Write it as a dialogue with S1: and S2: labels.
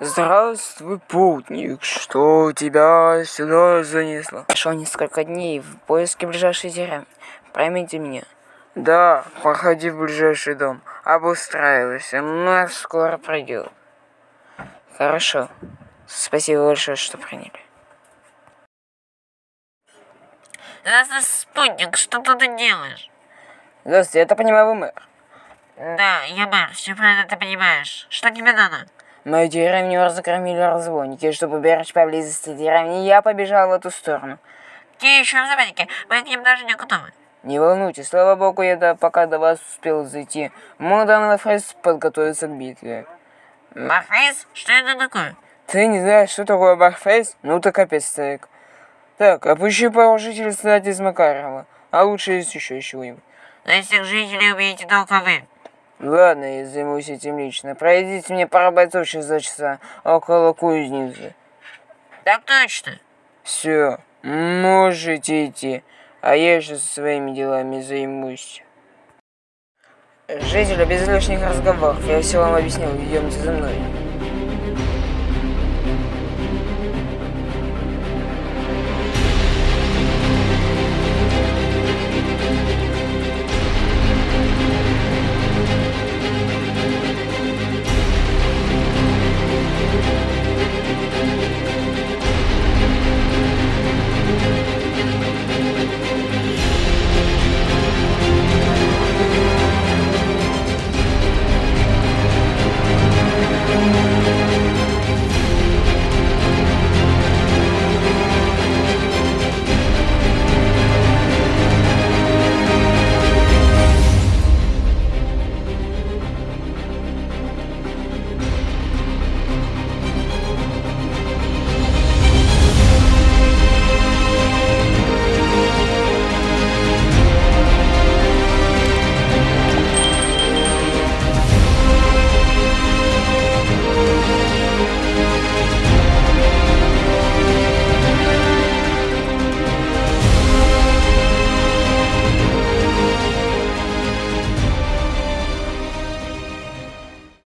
S1: Здравствуй, путник, что тебя сюда занесло?
S2: Прошел несколько дней в поиске ближайшей деревни. Поймите меня.
S1: Да, проходи в ближайший дом, обустраивайся, нас скоро пройдет.
S2: Хорошо. Спасибо большое, что приняли.
S3: Здравствуй, спутник, что ты тут делаешь?
S1: Здравствуйте, я так понимаю, вы мэр.
S3: Да, я мэр, все правильно ты понимаешь. Что тебе надо?
S1: Мою деревню разгромили разбойники, и чтобы уберечь поблизости деревни, я побежал в эту сторону.
S3: Какие еще разбойники? Мы к ним даже не готовы.
S1: Не волнуйтесь, слава богу, я до, пока до вас успел зайти. Мой данный фрейс подготовиться к битве.
S3: Барфейс? Что это такое?
S1: Ты не знаешь, что такое барфейс? Ну ты капец, старик. Так, опущи пару жителей стать из Макарова, а лучше из еще чего-нибудь.
S3: Но всех жителей убейте только вы.
S1: Ладно, я займусь этим лично. Пройдите мне пара бойцов через два часа около кузницы.
S3: Так точно.
S1: Все, можете идти, а я еще со своими делами займусь. Жители, без лишних разговоров, я все вам объяснил, идемте за мной.